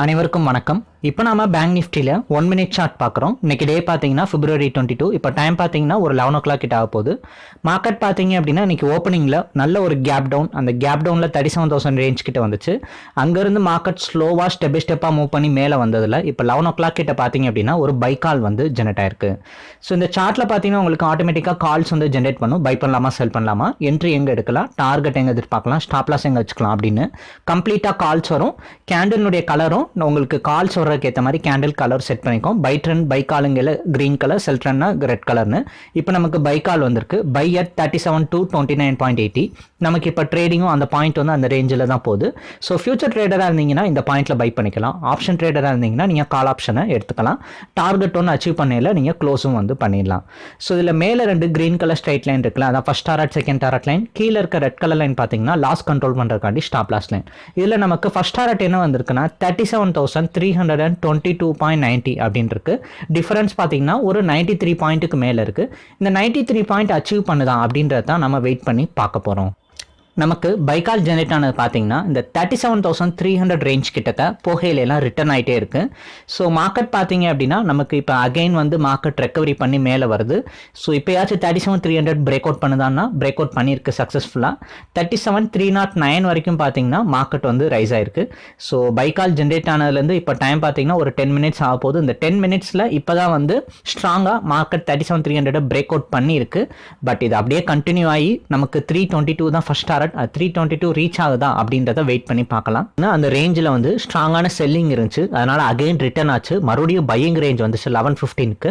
அனைவருக்கும் வணக்கம். இப்போ நாம பேங்க் நிஃப்டியில் ஒன் மினிட் சார்ட் பார்க்குறோம். இன்னைக்கு டே பார்த்தீங்கன்னா பிப்ரவரி டுவெண்ட்டி டூ இப்போ டைம் பார்த்தீங்கன்னா ஒரு லெவன் ஓ கிளாக் கிட்ட ஆக போகுது. மார்க்கெட் பார்த்தீங்க அப்படின்னா இன்றைக்கி ஓப்பனிங்கில் நல்ல ஒரு கேப் டவுன் அந்த கேப் டவுனில் தேர்ட்டி செவன் தௌசண்ட் ரேஞ்ச் கிட்ட வந்துச்சு. அங்கேருந்து மார்க்கெட் ஸ்லோவாக ஸ்டெப் பை ஸ்டெப்பாக மூவ் பண்ணி மேலே வந்ததில் இப்போ லெவன் ஓ கிளாக் கிட்ட பார்த்தீங்க அப்படின்னா ஒரு பை கால் வந்து ஜெனரேட் ஆயிருக்கு. ஸோ இந்த சார்ட்டில் பார்த்தீங்கன்னா உங்களுக்கு ஆட்டோமேட்டிக்காக கால்ஸ் வந்து ஜென்ரேட் பண்ணும். பை பண்ணலாமா செல் பண்ணலாமா? என்ட்ரி எங்கே எடுக்கலாம்? டார்கெட் எங்கே எதிர்பார்க்கலாம்? ஸ்டாப்லாஸ் எங்கே வச்சுக்கலாம் அப்படின்னு கம்ப்ளீட்டாக கால்ஸ் வரும். கேண்டிலுடைய கலரும் உங்களுக்கு கால்ஸ் வர்றதுக்கு ஏற்ற மாதிரி கேண்டில் கலர் செட் பண்ணிக்கோம் பை ட்ரெண்ட் பை காலுங்கில் க்ரீன் கலர் செல் ட்ரெண்ட்னா ரெட் கலர்னு இப்போ நமக்கு பை கால் வந்திருக்கு. Buy at thirty seven two twenty nine point eighty நமக்கு இப்போ ட்ரேடிங்கும் அந்த பாயிண்ட் வந்து அந்த ரேஞ்சில் தான் போகுது. ஸோ ஃபியூச்சர் ட்ரேடராக இருந்தீங்கன்னா இந்த பாயிண்ட்டில் பை பண்ணிக்கலாம். ஆப்ஷன் ட்ரேடராக இருந்தீங்கன்னா நீங்கள் கால் ஆப்ஷனை எடுத்துக்கலாம். டார்கெட் ஒன்று அச்சீவ் பண்ணையில் நீங்கள் க்ளோஸும் வந்து பண்ணிடலாம். ஸோ இதில் மேலே ரெண்டு க்ரீன் கலர் ஸ்ட்ரைட் லைன் இருக்குல்ல அதான் first target second target line கீழே இருக்க ரெட் கலர் லைன் பார்த்தீங்கன்னா லாஸ் கண்ட்ரோல் பண்ணுறதுக்காண்டி ஸ்டாப் லாஸ் லைன் இதில் நமக்கு ஃபஸ்ட் டாரட் என்ன வந்திருக்குன்னா thirty seven thousand three hundred and twenty two point ninety அப்படின்னு இருக்கு டிஃபரன்ஸ் பார்த்தீங்கன்னா ஒரு நைன்ட்டி த்ரீ பாயிண்ட்டுக்கு மேலே இருக்குது இந்த நைன்ட்டி த்ரீ பாயிண்ட் அச்சீவ் பண்ணுதான் அப்படின்றத தான் நம்ம வெயிட் பண்ணி பார்க்க போகிறோம் நமக்கு பைக்கால் ஜெனரேட் ஆனது பார்த்தீங்கன்னா இந்த thirty seven thousand three hundred range கிட்டக்க புகையிலெல்லாம் ரிட்டர்ன் ஆகிட்டே இருக்குது ஸோ மார்க்கெட் பார்த்தீங்க அப்படின்னா நமக்கு இப்போ அகைன் வந்து மார்க்கெட் ரெக்கவரி பண்ணி மேலே வருது. So இப்போயாச்சும் thirty seven three hundred break out பண்ணுதான்னா break out பண்ணியிருக்கு சக்ஸஸ்ஃபுல்லாக thirty seven three nought nine வரைக்கும் பார்த்தீங்கன்னா மார்க்கெட் வந்து ரைஸ் ஆயிருக்கு. ஸோ பைக்கால் ஜென்ரேட் ஆனதுலேருந்து இப்போ டைம் பார்த்தீங்கன்னா ஒரு டென் மினிட்ஸ் ஆக போகுது. இந்த டென் மினிட்ஸில் இப்போ தான் வந்து ஸ்ட்ராங்காக market thirty seven three hundred break out பண்ணியிருக்கு. பட் இது அப்படியே கண்டினியூ ஆகி நமக்கு த்ரீ டுவெண்ட்டி டூ தான் first target three twenty two reach ஆகுதா அப்படின்றத வெயிட் பண்ணி பார்க்கலாம். ஏன்னா அந்த ரேஞ்சில் வந்து ஸ்ட்ராங்கான செல்லிங் இருந்துச்சு. அதனால அகைன் ரிட்டர்ன் ஆச்சு. மறுபடியும் பையிங் ரேஞ்ச் வந்துச்சு லெவன் ஃபிஃப்டீனுக்கு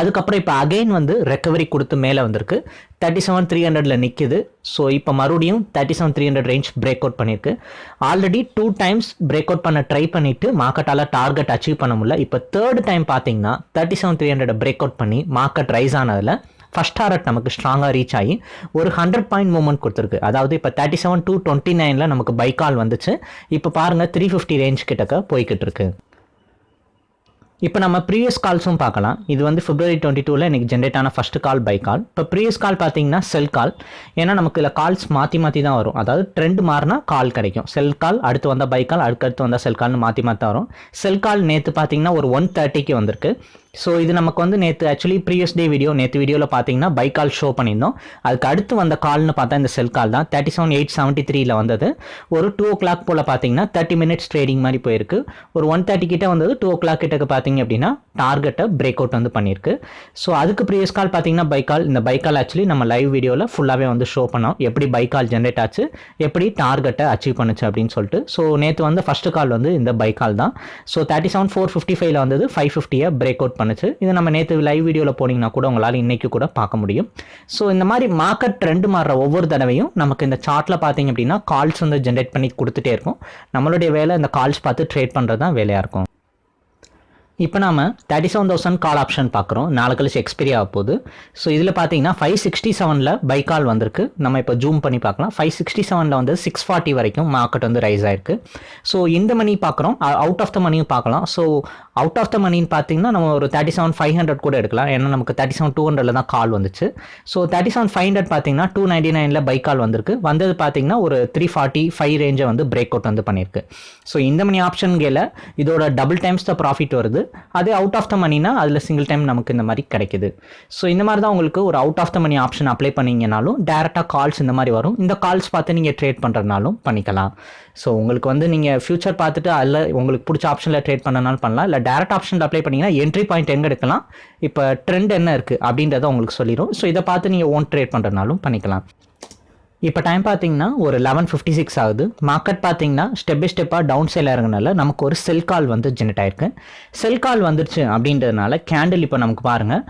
அதுக்கப்புறம் இப்போ அகைன் வந்து ரெக்கவரி கொடுத்து மேலே வந்திருக்கு. தேர்ட்டி செவன் த்ரீ ஹண்ட்ரட்ல நிற்கிது ஸோ இப்போ மறுபடியும் thirty seven three hundred range break out பண்ணியிருக்கு already two times break out பண்ண ட்ரை பண்ணிட்டு மார்க்கெட்டால் டார்கெட் அச்சீவ் பண்ண முடியல. இப்போ தேர்ட் டைம் பார்த்தீங்கன்னா thirty seven three hundred break out பண்ணி மார்க்கெட் ரைஸ் ஆனதில் ஃபஸ்ட் டாரட் நமக்கு ஸ்ட்ராங்காக ரீச் ஆகி ஒரு ஹண்ட்ரட் பாயிண்ட் மூவ்மெண்ட் கொடுத்துருக்கு. அதாவது இப்போ தேர்ட்டி செவன் டூ டுவெண்ட்டி நைனில் நமக்கு பைக்கால் வந்துச்சு. இப்போ பாருங்கள் த்ரீ ஃபிஃப்டி ரேஞ்ச் கிட்டக்க போய்கிட்டு இருக்கு. இப்போ நம்ம ப்ரீவியஸ் கால்ஸும் பார்க்கலாம். இது வந்து ஃபிப்ரவரி டுவெண்ட்டி டூவில் எனக்கு ஜென்ரேட் ஆன ஃபஸ்ட் கால் பை கால் இப்போ ப்ரீவியஸ் கால் பார்த்தீங்கன்னா செல் கால் ஏன்னா நமக்கு இதில் கால்ஸ் மாற்றி மாற்றி தான் வரும். அதாவது ட்ரெண்ட் மாறினா கால் கிடைக்கும். செல் கால் அடுத்து வந்தால் பை கால் அடுக்கடுத்து வந்தால் செல் கால்னு மாற்றி மாற்றி வரும். செல் கால் நேற்று பார்த்தீங்கன்னா ஒரு ஒன் தேர்ட்டிக்கு வந்திருக்கு. ஸோ இது நமக்கு வந்து நேற்று ஆக்சுவலி ப்ரீவியஸ் டே வீடியோ நேற்று வீடியோவில் பார்த்தீங்கன்னா பை கால் ஷோ பண்ணியிருந்தோம். அதுக்கு அடுத்து வந்த கால்னு பார்த்தா இந்த செல் கால் தான். தேர்ட்டி செவன் எயிட் செவன்ட்டி த்ரீல வந்தது. ஒரு டூ ஓ கிளாக் போல் பார்த்தீங்கன்னா தேர்ட்டி மினிட்ஸ் ட்ரேடிங் மாதிரி போயிருக்கு. ஒரு ஒன் தேர்ட்டி கிட்ட வந்தது டூ ஓ கிளாக் கிட்டக்கு பார்த்தீங்க அப்படின்னா டார்கெட்டை பிரேக் அவுட் வந்து பண்ணியிருக்கு. ஸோ அதுக்கு ப்ரீவியஸ் கால் பார்த்தீங்கன்னா பை கால் இந்த பை கால் ஆக்சுவலி நம்ம லைவ் வீடியோவில் ஃபுல்லாகவே வந்து ஷோ பண்ணோம். எப்படி பை கால் ஜென்ரேட் ஆச்சு எப்படி டார்கெட்டை அச்சீவ் பண்ணுச்சு அப்படின்னு சொல்லிட்டு. ஸோ நேற்று வந்து ஃபஸ்ட்டு கால் வந்து இந்த பை கால் தான். So thirty seven four fifty ஃபைவ்ல வந்தது ஃபைவ் ஃபிஃப்டியை பிரேக் அவுட் பண்ணுச்சு. இது நம்ம நேற்று லைவ் வீடியோவில் போனீங்கன்னா கூட உங்களால் இன்னைக்கு கூட பார்க்க முடியும். ஸோ இந்த மாதிரி மார்க்கெட் ட்ரெண்ட் மாறுற ஒவ்வொரு தடவையும் நமக்கு இந்த சார்ட்டில் பார்த்தீங்க அப்படின்னா கால்ஸ் வந்து ஜென்ரேட் பண்ணி கொடுத்துட்டே இருக்கும். நம்மளுடைய வேலை இந்த கால்ஸ் பார்த்து ட்ரேட் பண்ணுறது தான் வேலையாக இருக்கும். இப்போ நாம thirty seven thousand call option பார்க்குறோம் நாலு கழிச்சு எக்ஸ்பீரி ஆக போகுது. ஸோ இதில் பார்த்தீங்கன்னா ஃபைவ் சிக்ஸ்டி செவனில் பை கால் வந்திருக்கு. நம்ம இப்போ ஜூம் பண்ணி பார்க்கலாம் ஃபைவ் சிக்ஸ்டி செவனில் வந்து சிக்ஸ் ஃபார்ட்டி வரைக்கும் மார்க்கெட் வந்து ரைஸ் ஆயிருக்கு. ஸோ இந்த மணி பார்க்குறோம் அவுட் ஆஃப் த மணியும் பார்க்கலாம் ஸோ அவுட் ஆஃப் த மணின்னு பார்த்தீங்கன்னா நம்ம ஒரு தேர்ட்டி செவன் ஃபைவ் ஹண்ட்ரட் கூட எடுக்கலாம். ஏன்னா நமக்கு தேர்ட்டி செவன் டூ ஹண்ட்ரட்ல தான் கால் வந்துச்சு. So thirty seven five hundred பார்த்தீங்கன்னா டூ நைன்டி நைனில் பை கால் வந்திருக்கு. வந்தது பார்த்தீங்கன்னா ஒரு த்ரீ ஃபார்ட்டி ஃபைவ் ரேஞ்சை வந்து பிரேக் அவுட் வந்து பண்ணியிருக்கு ஸோ இந்த மணி ஆப்ஷன் கேல இதோட டபுள் டைம்ஸ் த ப்ராஃபிட் வருது. அதே அவுட் ஆஃப் த மணினா அதில் சிங்கிள் டைம் நமக்கு இந்த மாதிரி கிடைக்குது. ஸோ இந்த மாதிரி தான் உங்களுக்கு ஒரு out of the money option apply பண்ணீங்கனாலும் டேரெக்டாக கால்ஸ் இந்த மாதிரி வரும். இந்த கால்ஸ் பார்த்து நீங்கள் ட்ரேட் பண்ணுறதுனாலும் பண்ணிக்கலாம். ஸோ உங்களுக்கு வந்து நீங்கள் ஃபியூச்சர் பார்த்துட்டு அதில் உங்களுக்கு பிடிச்ச ஆப்ஷனில் ட்ரேட் பண்ணனாலும் பண்ணலாம். இல்லை டேரக்ட் ஆப்ஷனில் அப்ளை பண்ணிங்கன்னா என்ட்ரி பாயிண்ட் எங்கே எடுக்கலாம்? இப்போ ட்ரெண்ட் என்ன இருக்குது அப்படின்றத உங்களுக்கு சொல்லிடும் ஸோ இதை பார்த்து நீங்கள் ஓன் ட்ரேட் பண்ணுறதுனாலும் பண்ணிக்கலாம். இப்போ டைம் பார்த்தீங்கன்னா ஒரு லெவன் ஃபிஃப்டி சிக்ஸ் ஆகுது மார்க்கெட் பார்த்தீங்கன்னா ஸ்டெப் பை ஸ்டெப்பாக டவுன் சைல் இறங்குனால நமக்கு ஒரு செல் கால் வந்து ஜெனரேட் ஆயிருக்கு. செல் கால் வந்துருச்சு அப்படின்றதுனால கேண்டில் இப்போ நமக்கு பாருங்கள்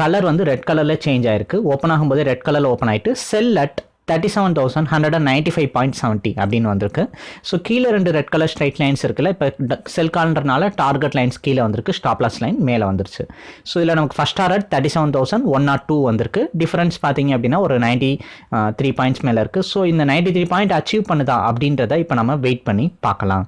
கலர் வந்து ரெட் கலரில் சேஞ்ச் ஆயிருக்கு. ஓப்பன் ஆகும்போது ரெட் கலரில் ஓப்பன் ஆயிட்டு sell at thirty seven thousand hundred and ninety five point seventy அப்படின்னு வந்திருக்கு. ஸோ கீழே ரெண்டு ரெட் கலர் ஸ்ட்ரைட் லைன்ஸ் இருக்குல்ல இப்போ செல் கால்ன்றனால டார்கெட் லைன்ஸ் கீழே வந்திருக்கு ஸ்டாப்லாஸ் லைன் மேலே வந்துருச்சு. ஸோ இதில் நமக்கு first target thirty seven thousand one nought two வந்திருக்கு. டிஃபரன்ஸ் பார்த்தீங்க அப்படின்னா ஒரு நைன்ட்டி த்ரீ பாயிண்ட்ஸ் மேலே இருக்குது ஸோ இந்த நைன்ட்டி த்ரீ பாயிண்ட் அச்சீவ் பண்ணுதா அப்படின்றத இப்போ நம்ம வெயிட் பண்ணி பார்க்கலாம்.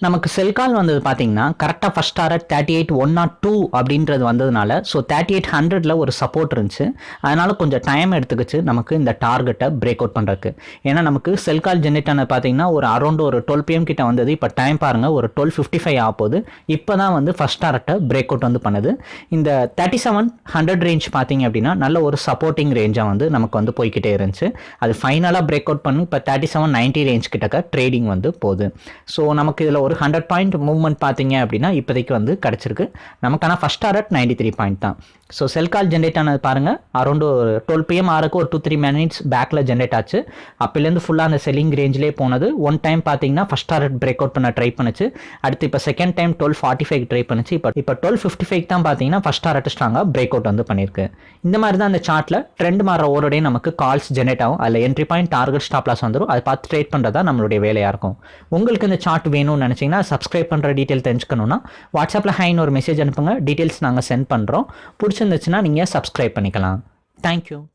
நமக்கு செல் கால் வந்தது பார்த்தீங்கன்னா கரெக்டாக first target thirty eight one nought two அப்படின்றது வந்ததுனால ஸோ தேர்ட்டி எயிட் ஹண்ட்ரடில் ஒரு சப்போர்ட் இருந்துச்சு. அதனால் கொஞ்சம் டைம் எடுத்துக்கிச்சு நமக்கு இந்த டார்கெட்டை பிரேக் அவுட் பண்ணுறதுக்கு ஏன்னா நமக்கு செல் கால் ஜென்ரேட் ஆனது பார்த்தீங்கன்னா ஒரு அரௌண்ட் ஒரு டுவெல் பிஎம் கிட்ட வந்தது. இப்போ டைம் பாருங்கள் ஒரு டுவெல் ஃபிஃப்டி ஃபைவ் ஆக போகுது. இப்போ தான் வந்து ஃபஸ்ட் டாரட்டை பிரேக் அவுட் வந்து பண்ணுது. இந்த தேர்ட்டி செவன் ஹண்ட்ரட் ரேஞ்ச் பார்த்தீங்க அப்படின்னா நல்ல ஒரு சப்போர்ட்டிங் ரேஞ்சாக வந்து நமக்கு வந்து போய்கிட்டே இருந்துச்சு. அது ஃபைனலாக பிரேக் அவுட் பண்ணி இப்போ தேர்ட்டி செவன் நைன்ட்டி ரேஞ்ச் கிட்டக்க ட்ரேடிங் வந்து போகுது. ஸோ நமக்கு இதில் ஒரு ஹண்ட்ரட் பாயிண்ட் மூவ்மெண்ட் பார்த்தீங்க அப்படின்னா இப்போதைக்கு வந்து கிடச்சிருக்கு. நமக்கான first target ninety three point தான். ஸோ செல் கால் ஜென்ரேட் ஆனது பாருங்கள் அரௌண்ட் ஒரு டுவெல் பிஎம் ஆறுக்கு ஒரு டூ த்ரீ மினிட்ஸ் பேக்கில் ஜென்ரேட் ஆச்சு. அப்போலேருந்து ஃபுல்லாக அந்த செல்லிங் ரேஞ்சிலே போனது. ஒன் டைம் பார்த்தீங்கன்னா ஃபஸ்ட் டாரட் பிரேக் அவுட் பண்ண ட்ரை பண்ணுச்சு. அடுத்து இப்போ second time twelve forty five try பண்ணுச்சு. இப்போ இப்போ டுவெல் ஃபிஃப்டி ஃபைவ் தான் பார்த்தீங்கன்னா ஃபஸ்ட் டாரட் ஸ்ட்ராங்காக பிரேக் அவுட் வந்து பண்ணியிருக்கு. இந்த மாதிரி தான் அந்த சார்ட்டில் ட்ரெண்ட் மாற ஓரோடையும் நமக்கு கால்ஸ் ஜென்ரேட் ஆகும். அதில் என்ட்ரி பாயிண்ட் டார்கெட் ஸ்டாப்லாஸ் வந்துடும் அதை பார்த்து ட்ரேட் பண்ணுறதா நம்மளுடைய வேலையாக இருக்கும். உங்களுக்கு இந்த சார்ட் வேணும்னு நினச்சிங்கன்னா சப்ஸ்கிரைப் பண்ணுற டீட்டெயில் தெரிஞ்சுக்கணுன்னா வாட்ஸ்அப்பில் ஹைன்னு ஒரு மெசேஜ் அனுப்புங்க. டீட்டெயில்ஸ் நாங்கள் சென்ட் பண்ணுறோம் பிடிச்சிருந்துச்சுன்னா நீங்கள் சப்ஸ்கிரைப் பண்ணிக்கலாம். தேங்க்யூ